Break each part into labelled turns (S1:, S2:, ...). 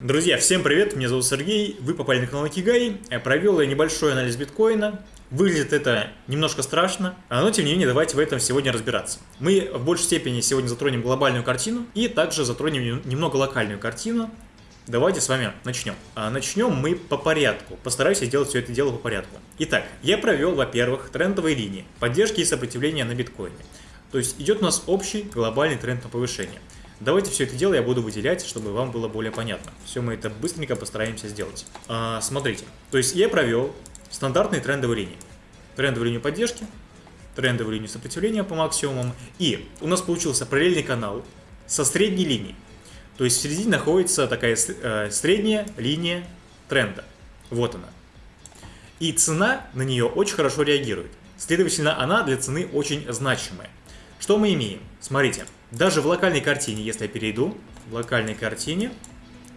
S1: Друзья, всем привет, меня зовут Сергей, вы попали на канал Кигай. Провел я небольшой анализ биткоина. Выглядит это немножко страшно, но тем не менее давайте в этом сегодня разбираться. Мы в большей степени сегодня затронем глобальную картину и также затронем немного локальную картину. Давайте с вами начнем. А начнем мы по порядку. Постараюсь сделать все это дело по порядку. Итак, я провел, во-первых, трендовые линии поддержки и сопротивления на биткоине. То есть идет у нас общий глобальный тренд на повышение. Давайте все это дело я буду выделять, чтобы вам было более понятно. Все мы это быстренько постараемся сделать. А, смотрите, то есть я провел стандартные трендовые линии. Трендовую линию поддержки, трендовую линию сопротивления по максимумам. И у нас получился параллельный канал со средней линией. То есть в середине находится такая э, средняя линия тренда. Вот она. И цена на нее очень хорошо реагирует. Следовательно, она для цены очень значимая. Что мы имеем? Смотрите. Даже в локальной картине, если я перейду, в локальной картине,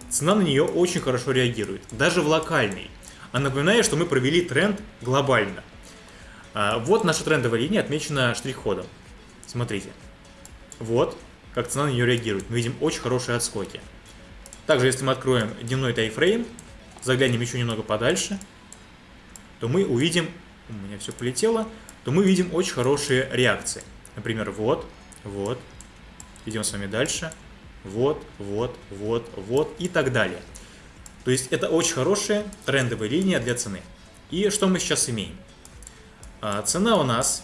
S1: цена на нее очень хорошо реагирует. Даже в локальной. А напоминаю, что мы провели тренд глобально. А, вот наша трендовая линия отмечена штрих-кодом. Смотрите. Вот, как цена на нее реагирует. Мы видим очень хорошие отскоки. Также, если мы откроем дневной тайфрейм, заглянем еще немного подальше, то мы увидим, у меня все полетело, то мы видим очень хорошие реакции. Например, вот, вот, Идем с вами дальше. Вот, вот, вот, вот и так далее. То есть это очень хорошая трендовая линия для цены. И что мы сейчас имеем? А, цена у нас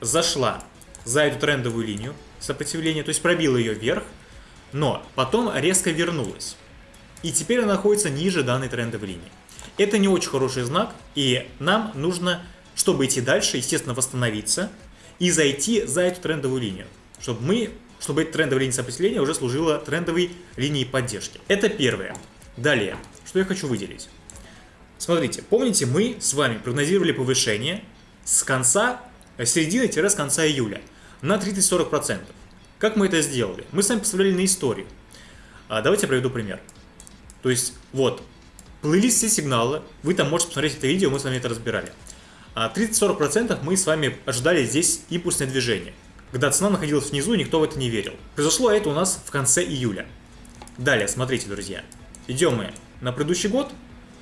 S1: зашла за эту трендовую линию сопротивления, то есть пробила ее вверх, но потом резко вернулась. И теперь она находится ниже данной трендовой линии. Это не очень хороший знак, и нам нужно, чтобы идти дальше, естественно, восстановиться и зайти за эту трендовую линию, чтобы мы чтобы эта трендовая линия сопротивления уже служила трендовой линией поддержки. Это первое. Далее, что я хочу выделить. Смотрите, помните, мы с вами прогнозировали повышение с конца, э, середины-с конца июля на 30-40%. Как мы это сделали? Мы с вами посмотрели на историю. А, давайте я приведу пример. То есть, вот, плылись все сигналы, вы там можете посмотреть это видео, мы с вами это разбирали. А 30-40% мы с вами ожидали здесь импульсное движение когда цена находилась внизу, никто в это не верил. Произошло это у нас в конце июля. Далее, смотрите, друзья. Идем мы на предыдущий год,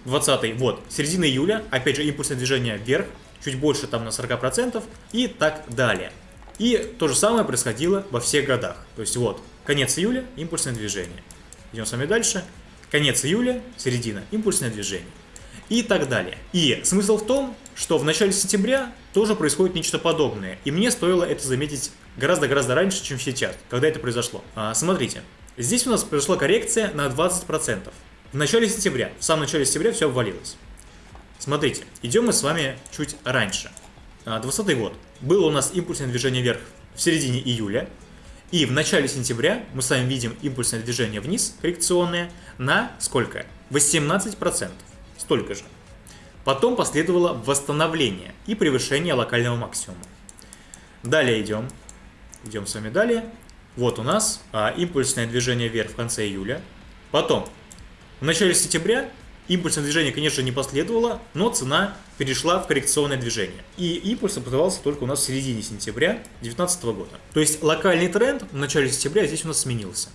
S1: 20 вот, середина июля, опять же импульсное движение вверх, чуть больше там на 40% и так далее. И то же самое происходило во всех годах. То есть вот, конец июля, импульсное движение. Идем с вами дальше. Конец июля, середина, импульсное движение и так далее. И смысл в том, что в начале сентября тоже происходит нечто подобное, и мне стоило это заметить гораздо-гораздо раньше, чем сейчас, когда это произошло. А, смотрите, здесь у нас произошла коррекция на 20%. В начале сентября, в самом начале сентября все обвалилось. Смотрите, идем мы с вами чуть раньше. 20 а, год. Было у нас импульсное движение вверх в середине июля, и в начале сентября мы с вами видим импульсное движение вниз, коррекционное, на сколько? 18% столько же. Потом последовало восстановление и превышение локального максимума. Далее идем. Идем с вами далее. Вот у нас а, импульсное движение вверх в конце июля. Потом, в начале сентября импульсное движение, конечно, не последовало, но цена перешла в коррекционное движение. И импульс образовался только у нас в середине сентября 2019 года. То есть локальный тренд в начале сентября здесь у нас сменился.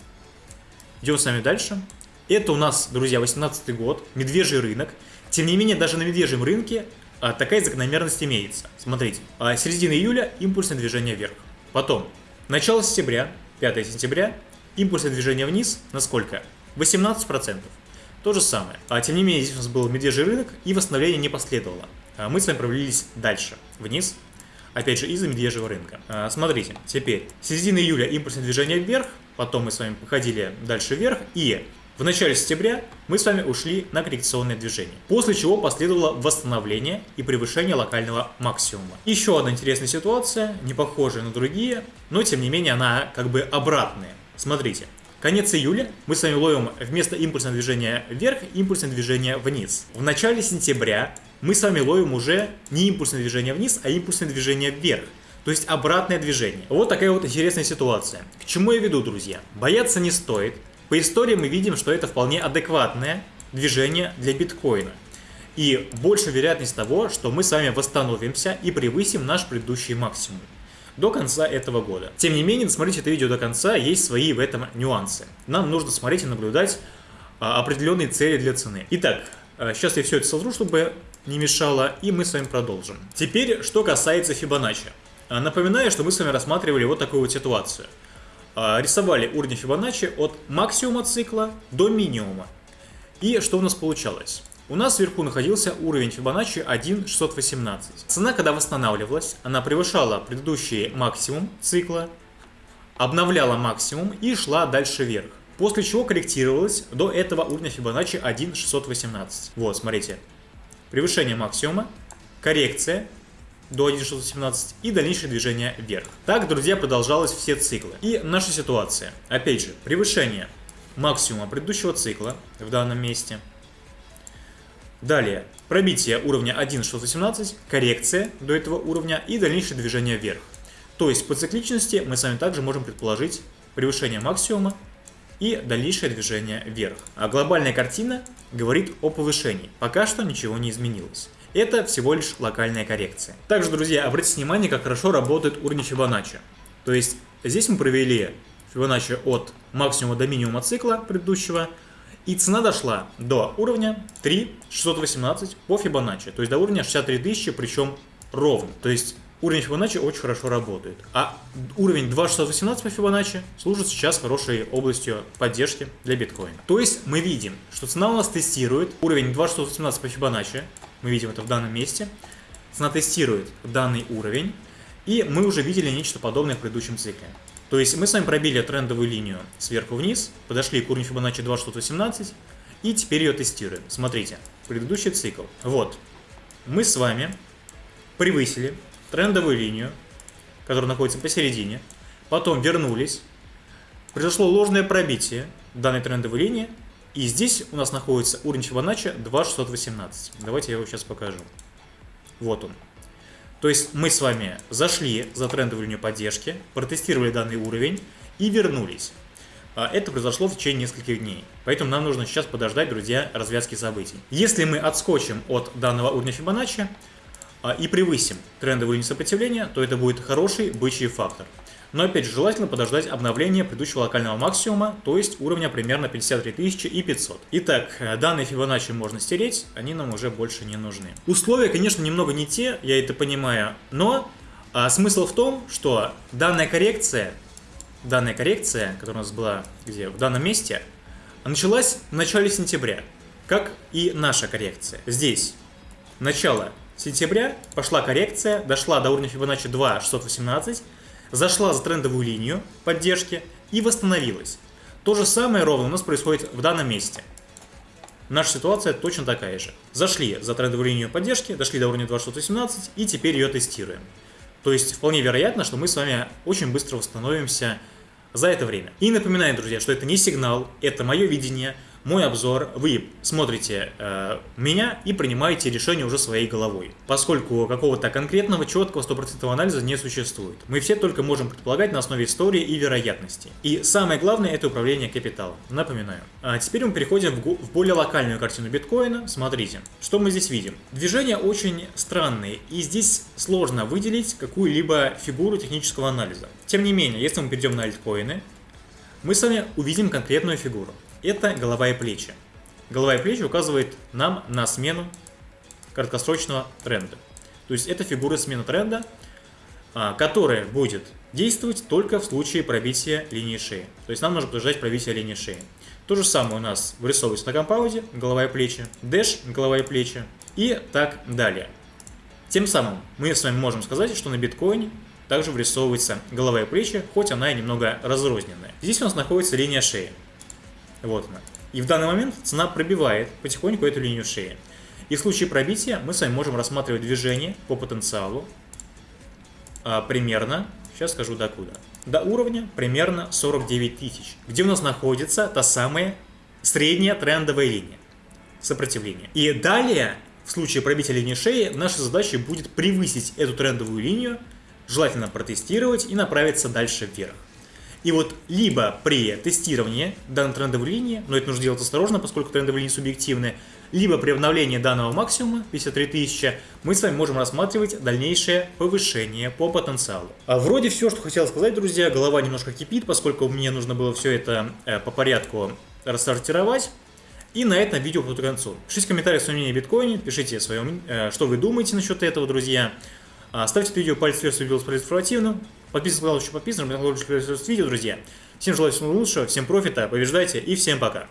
S1: Идем с вами дальше. Это у нас, друзья, 18 год, медвежий рынок. Тем не менее, даже на медвежьем рынке а, такая закономерность имеется. Смотрите, а, середина июля импульсное движение вверх. Потом, начало сентября, 5 сентября, импульсное движение вниз на сколько? 18%. То же самое. А тем не менее, здесь у нас был медвежий рынок и восстановление не последовало. А мы с вами провалились дальше, вниз, опять же из-за медвежьего рынка. А, смотрите, теперь, середина июля импульсное движение вверх, потом мы с вами походили дальше вверх, и в начале сентября мы с вами ушли на коррекционное движение, после чего последовало восстановление и превышение локального максимума. Еще одна интересная ситуация, не похожая на другие, но тем не менее она как бы обратная. Смотрите, конец июля мы с вами ловим вместо импульсного движения вверх импульсное движение вниз. В начале сентября мы с вами ловим уже не импульсное движение вниз, а импульсное движение вверх. То есть обратное движение. Вот такая вот интересная ситуация. К чему я веду, друзья? Бояться не стоит. По истории мы видим, что это вполне адекватное движение для биткоина. И больше вероятность того, что мы с вами восстановимся и превысим наш предыдущий максимум до конца этого года. Тем не менее, досмотрите это видео до конца, есть свои в этом нюансы. Нам нужно смотреть и наблюдать а, определенные цели для цены. Итак, а, сейчас я все это сотру, чтобы не мешало, и мы с вами продолжим. Теперь, что касается Фибоначчи. А, напоминаю, что мы с вами рассматривали вот такую вот ситуацию. Рисовали уровень Фибоначчи от максимума цикла до минимума. И что у нас получалось? У нас вверху находился уровень Фибоначчи 1.618. Цена, когда восстанавливалась, она превышала предыдущий максимум цикла, обновляла максимум и шла дальше вверх. После чего корректировалась до этого уровня Фибоначчи 1.618. Вот, смотрите. Превышение максимума, коррекция до 1.618 и дальнейшее движение вверх. Так, друзья, продолжалось все циклы. И наша ситуация. Опять же, превышение максимума предыдущего цикла в данном месте – Далее, пробитие уровня 1.618, коррекция до этого уровня и дальнейшее движение вверх. То есть по цикличности мы с вами также можем предположить превышение максимума и дальнейшее движение вверх. А глобальная картина говорит о повышении. Пока что ничего не изменилось. Это всего лишь локальная коррекция. Также, друзья, обратите внимание, как хорошо работает уровень Фибоначчи. То есть здесь мы провели Фибоначчи от максимума до минимума цикла предыдущего – и цена дошла до уровня 3,618 по Фибоначчи, то есть до уровня 63 тысячи, причем ровно. То есть уровень Фибоначчи очень хорошо работает. А уровень 2,618 по Фибоначчи служит сейчас хорошей областью поддержки для биткоина. То есть мы видим, что цена у нас тестирует уровень 2,618 по Фибоначчи, мы видим это в данном месте, цена тестирует данный уровень, и мы уже видели нечто подобное в предыдущем цикле. То есть мы с вами пробили трендовую линию сверху вниз, подошли к уровню Fibonacci 2.18 и теперь ее тестируем. Смотрите, предыдущий цикл. Вот, мы с вами превысили трендовую линию, которая находится посередине, потом вернулись, произошло ложное пробитие данной трендовой линии, и здесь у нас находится уровень Fibonacci 2.618. Давайте я его сейчас покажу. Вот он. То есть мы с вами зашли за трендовую линию поддержки, протестировали данный уровень и вернулись. А это произошло в течение нескольких дней. Поэтому нам нужно сейчас подождать, друзья, развязки событий. Если мы отскочим от данного уровня Фибоначчи а, и превысим трендовую линию сопротивления, то это будет хороший бычий фактор. Но опять же, желательно подождать обновления предыдущего локального максимума, то есть уровня примерно 53 500. Итак, данные Fibonacci можно стереть, они нам уже больше не нужны. Условия, конечно, немного не те, я это понимаю, но а, смысл в том, что данная коррекция, данная коррекция, которая у нас была где, в данном месте, началась в начале сентября, как и наша коррекция. Здесь начало сентября пошла коррекция, дошла до уровня Fibonacci 2 618, зашла за трендовую линию поддержки и восстановилась. То же самое ровно у нас происходит в данном месте. Наша ситуация точно такая же. Зашли за трендовую линию поддержки, дошли до уровня 2618 и теперь ее тестируем. То есть вполне вероятно, что мы с вами очень быстро восстановимся за это время. И напоминаю, друзья, что это не сигнал, это мое видение – мой обзор, вы смотрите э, меня и принимаете решение уже своей головой, поскольку какого-то конкретного, четкого, стопроцентного анализа не существует. Мы все только можем предполагать на основе истории и вероятности. И самое главное это управление капиталом, напоминаю. А теперь мы переходим в, в более локальную картину биткоина. Смотрите, что мы здесь видим. Движения очень странные, и здесь сложно выделить какую-либо фигуру технического анализа. Тем не менее, если мы перейдем на альткоины, мы с вами увидим конкретную фигуру это голова и плечи. Голова и плечи указывает нам на смену краткосрочного тренда. То есть это фигура смены тренда, а, которая будет действовать только в случае пробития линии шеи. То есть нам нужно подождать пробития линии шеи. То же самое у нас вырисовывается на компаузе, голова и плечи, дэш, голова и плечи и так далее. Тем самым мы с вами можем сказать, что на биткоине также вырисовывается голова и плечи, хоть она и немного разрозненная. Здесь у нас находится линия шеи. Вот она. И в данный момент цена пробивает потихоньку эту линию шеи. И в случае пробития мы с вами можем рассматривать движение по потенциалу а, примерно, сейчас скажу докуда, до уровня примерно 49 тысяч, где у нас находится та самая средняя трендовая линия сопротивления. И далее, в случае пробития линии шеи, наша задача будет превысить эту трендовую линию, желательно протестировать и направиться дальше вверх. И вот либо при тестировании данной трендовой линии, но это нужно делать осторожно, поскольку трендовые линии субъективны, либо при обновлении данного максимума, 53 тысячи, мы с вами можем рассматривать дальнейшее повышение по потенциалу. А вроде все, что хотел сказать, друзья, голова немножко кипит, поскольку мне нужно было все это э, по порядку рассортировать. И на этом видео к концу. Пишите комментарии свое мнение о биткоине, пишите свое, э, что вы думаете насчет этого, друзья. А, ставьте это видео палец вверх, если видео было информативно. Подписывайтесь на канал, еще подписан, чтобы не видео, друзья. Всем желаю всего лучшего, всем профита, побеждайте и всем пока.